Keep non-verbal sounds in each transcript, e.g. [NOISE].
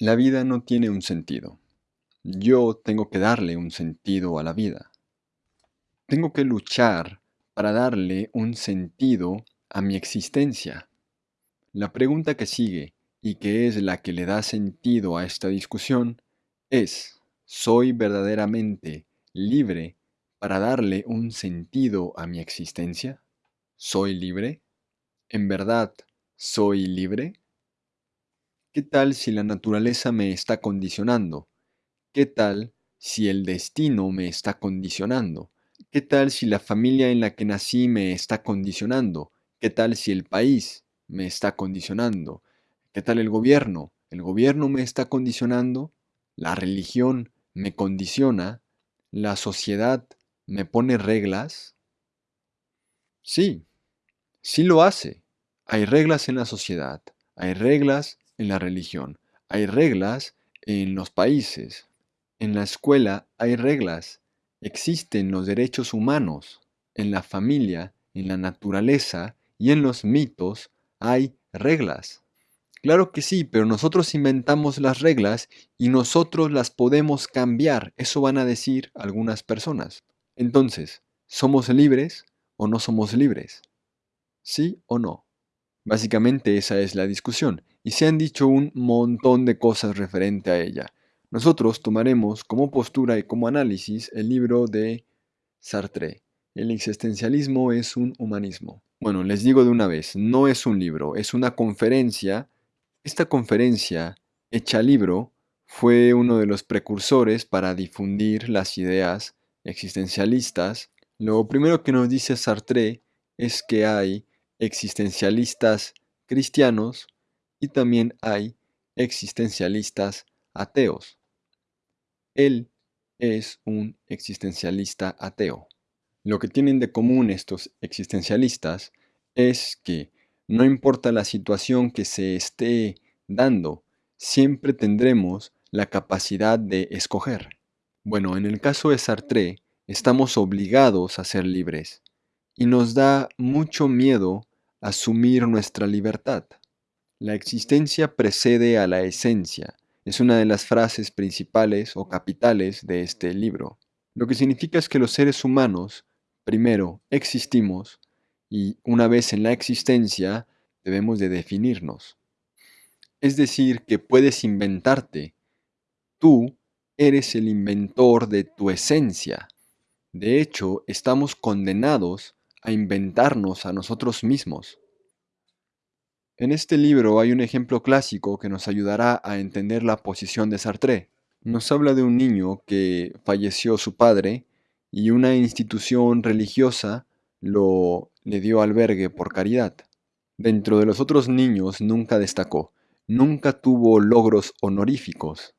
La vida no tiene un sentido. Yo tengo que darle un sentido a la vida. Tengo que luchar para darle un sentido a mi existencia. La pregunta que sigue, y que es la que le da sentido a esta discusión, es, ¿soy verdaderamente libre para darle un sentido a mi existencia? ¿Soy libre? ¿En verdad soy libre? ¿Qué tal si la naturaleza me está condicionando? ¿Qué tal si el destino me está condicionando? ¿Qué tal si la familia en la que nací me está condicionando? ¿Qué tal si el país me está condicionando? ¿Qué tal el gobierno? ¿El gobierno me está condicionando? ¿La religión me condiciona? ¿La sociedad me pone reglas? Sí, sí lo hace. Hay reglas en la sociedad, hay reglas en la religión, hay reglas en los países, en la escuela hay reglas, existen los derechos humanos, en la familia, en la naturaleza y en los mitos hay reglas. Claro que sí, pero nosotros inventamos las reglas y nosotros las podemos cambiar. Eso van a decir algunas personas. Entonces, ¿somos libres o no somos libres? ¿Sí o no? Básicamente esa es la discusión, y se han dicho un montón de cosas referente a ella. Nosotros tomaremos como postura y como análisis el libro de Sartre. El existencialismo es un humanismo. Bueno, les digo de una vez, no es un libro, es una conferencia. Esta conferencia, hecha libro, fue uno de los precursores para difundir las ideas existencialistas. Lo primero que nos dice Sartre es que hay existencialistas cristianos y también hay existencialistas ateos. Él es un existencialista ateo. Lo que tienen de común estos existencialistas es que no importa la situación que se esté dando, siempre tendremos la capacidad de escoger. Bueno, en el caso de Sartre, estamos obligados a ser libres y nos da mucho miedo asumir nuestra libertad. La existencia precede a la esencia. Es una de las frases principales o capitales de este libro. Lo que significa es que los seres humanos, primero, existimos y una vez en la existencia, debemos de definirnos. Es decir, que puedes inventarte. Tú eres el inventor de tu esencia. De hecho, estamos condenados a inventarnos a nosotros mismos. En este libro hay un ejemplo clásico que nos ayudará a entender la posición de Sartre. Nos habla de un niño que falleció su padre y una institución religiosa lo le dio albergue por caridad. Dentro de los otros niños nunca destacó, nunca tuvo logros honoríficos.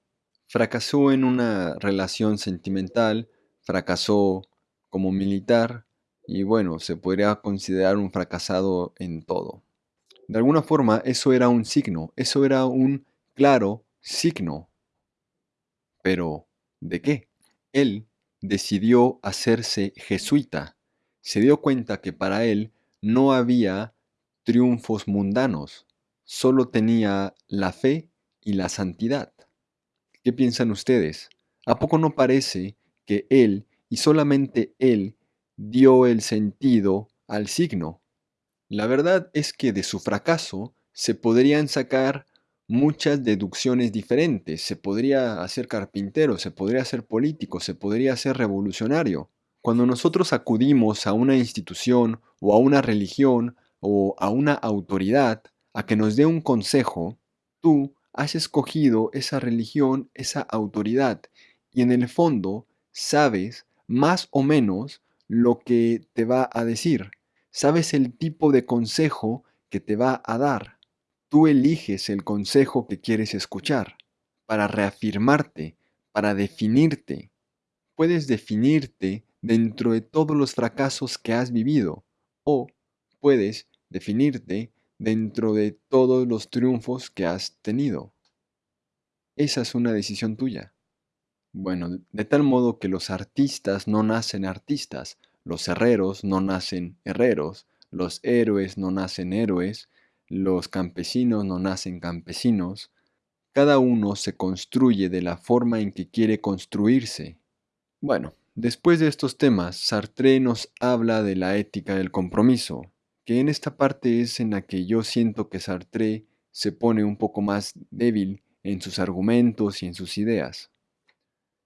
Fracasó en una relación sentimental, fracasó como militar, y bueno, se podría considerar un fracasado en todo. De alguna forma, eso era un signo, eso era un claro signo. Pero, ¿de qué? Él decidió hacerse jesuita. Se dio cuenta que para él no había triunfos mundanos, solo tenía la fe y la santidad. ¿Qué piensan ustedes? ¿A poco no parece que él y solamente él dio el sentido al signo. La verdad es que de su fracaso se podrían sacar muchas deducciones diferentes. Se podría hacer carpintero, se podría ser político, se podría ser revolucionario. Cuando nosotros acudimos a una institución o a una religión o a una autoridad a que nos dé un consejo, tú has escogido esa religión, esa autoridad, y en el fondo sabes más o menos lo que te va a decir. Sabes el tipo de consejo que te va a dar. Tú eliges el consejo que quieres escuchar para reafirmarte, para definirte. Puedes definirte dentro de todos los fracasos que has vivido o puedes definirte dentro de todos los triunfos que has tenido. Esa es una decisión tuya. Bueno, de tal modo que los artistas no nacen artistas, los herreros no nacen herreros, los héroes no nacen héroes, los campesinos no nacen campesinos, Cada uno se construye de la forma en que quiere construirse. Bueno, después de estos temas, Sartre nos habla de la ética del compromiso, que en esta parte es en la que yo siento que Sartre se pone un poco más débil en sus argumentos y en sus ideas.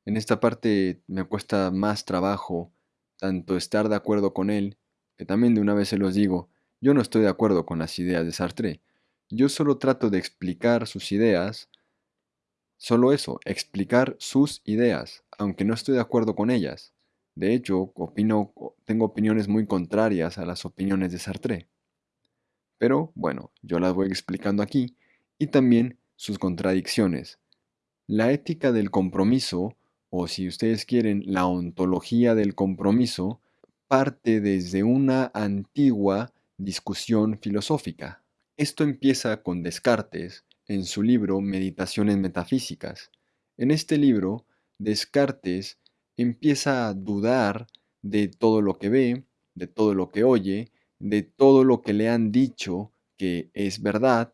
En esta parte me cuesta más trabajo tanto estar de acuerdo con él, que también de una vez se los digo, yo no estoy de acuerdo con las ideas de Sartre. Yo solo trato de explicar sus ideas, solo eso, explicar sus ideas, aunque no estoy de acuerdo con ellas. De hecho, opino, tengo opiniones muy contrarias a las opiniones de Sartre. Pero bueno, yo las voy explicando aquí y también sus contradicciones. La ética del compromiso, o si ustedes quieren, la ontología del compromiso, parte desde una antigua discusión filosófica. Esto empieza con Descartes en su libro Meditaciones Metafísicas. En este libro, Descartes empieza a dudar de todo lo que ve, de todo lo que oye, de todo lo que le han dicho que es verdad,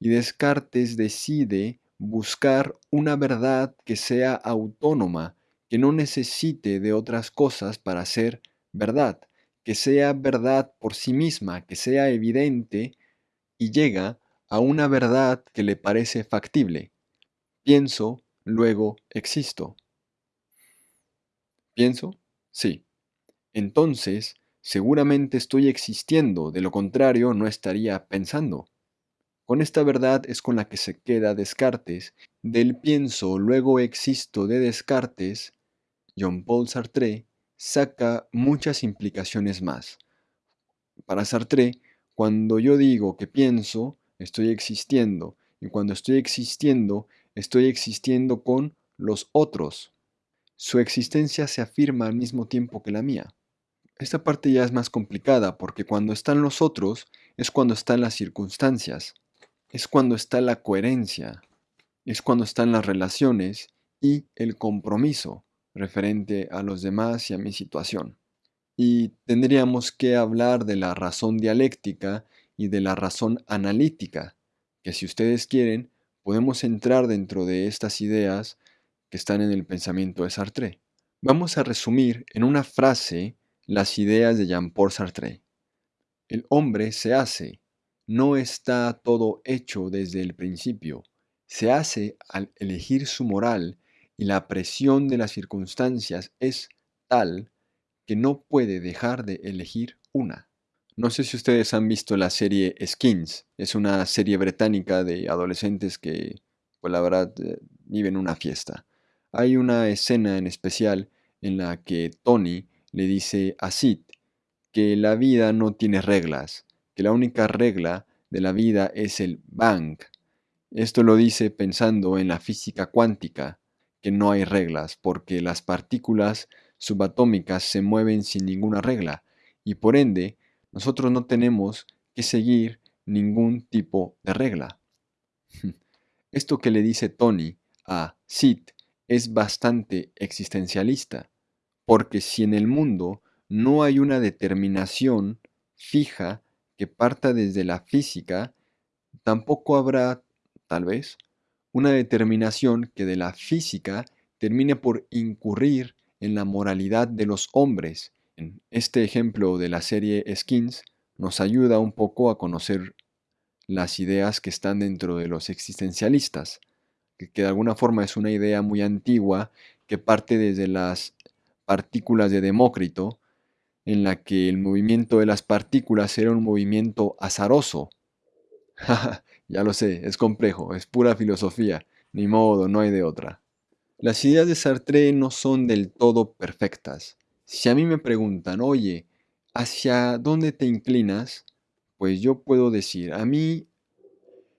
y Descartes decide buscar una verdad que sea autónoma, que no necesite de otras cosas para ser verdad, que sea verdad por sí misma, que sea evidente, y llega a una verdad que le parece factible. Pienso, luego existo. ¿Pienso? Sí. Entonces, seguramente estoy existiendo, de lo contrario no estaría pensando. Con esta verdad es con la que se queda Descartes. Del pienso, luego existo de Descartes, Jean-Paul Sartre saca muchas implicaciones más. Para Sartre, cuando yo digo que pienso, estoy existiendo, y cuando estoy existiendo, estoy existiendo con los otros. Su existencia se afirma al mismo tiempo que la mía. Esta parte ya es más complicada porque cuando están los otros es cuando están las circunstancias, es cuando está la coherencia, es cuando están las relaciones y el compromiso referente a los demás y a mi situación. Y tendríamos que hablar de la razón dialéctica y de la razón analítica, que si ustedes quieren, podemos entrar dentro de estas ideas que están en el pensamiento de Sartre. Vamos a resumir en una frase las ideas de Jean-Paul Sartre. El hombre se hace, no está todo hecho desde el principio, se hace al elegir su moral y la presión de las circunstancias es tal que no puede dejar de elegir una. No sé si ustedes han visto la serie Skins, es una serie británica de adolescentes que, pues la verdad, eh, viven una fiesta. Hay una escena en especial en la que Tony le dice a Sid que la vida no tiene reglas, que la única regla de la vida es el bang. Esto lo dice pensando en la física cuántica, que no hay reglas, porque las partículas subatómicas se mueven sin ninguna regla, y por ende nosotros no tenemos que seguir ningún tipo de regla. [LAUGHS] Esto que le dice Tony a Sid es bastante existencialista, porque si en el mundo no hay una determinación fija que parta desde la física, tampoco habrá, tal vez, una determinación que de la física termine por incurrir en la moralidad de los hombres. Este ejemplo de la serie Skins nos ayuda un poco a conocer las ideas que están dentro de los existencialistas que, de alguna forma es una idea muy antigua que parte desde las partículas de Demócrito, en la que el movimiento de las partículas era un movimiento azaroso. [LAUGHS] ya lo sé, es complejo, es pura filosofía, ni modo, no hay de otra. Las ideas de Sartre no son del todo perfectas. Si a mí me preguntan, oye, ¿hacia dónde te inclinas? Pues yo puedo decir, a mí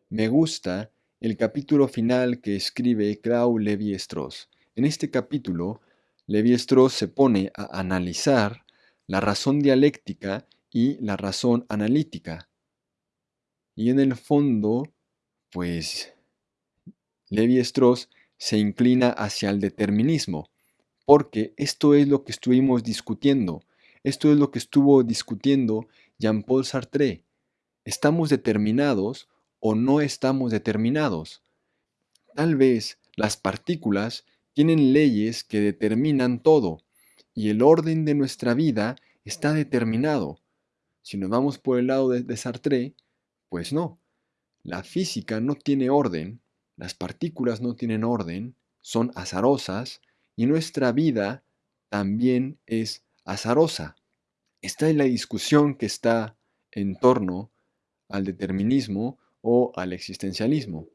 me gusta el capítulo final que escribe Claude Levi-Strauss. En este capítulo, Levi-Strauss se pone a analizar la razón dialéctica y la razón analítica. Y en el fondo, pues, Levi-Strauss se inclina hacia el determinismo, porque esto es lo que estuvimos discutiendo, esto es lo que estuvo discutiendo Jean-Paul Sartre. Estamos determinados o no estamos determinados. Tal vez las partículas tienen leyes que determinan todo y el orden de nuestra vida está determinado. Si nos vamos por el lado de, Sartre, pues no. La física no tiene orden, las partículas no tienen orden, son azarosas y nuestra vida también es azarosa. Esta es la discusión que está en torno al determinismo o al existencialismo.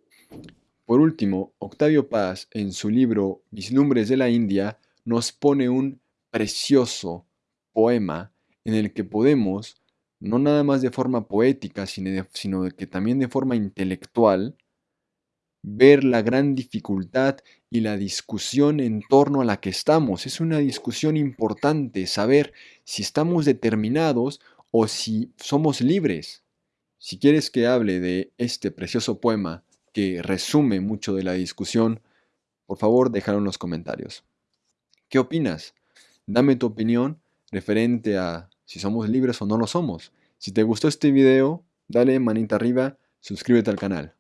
Por último, Octavio Paz, en su libro Vislumbres de la India, nos pone un precioso poema en el que podemos, no nada más de forma poética, sino, que también de forma intelectual, ver la gran dificultad y la discusión en torno a la que estamos. Es una discusión importante saber si estamos determinados o si somos libres. Si quieres que hable de este precioso poema que resume mucho de la discusión, por favor déjalo en los comentarios. ¿Qué opinas? Dame tu opinión referente a si somos libres o no lo somos. Si te gustó este video, dale manita arriba, suscríbete al canal.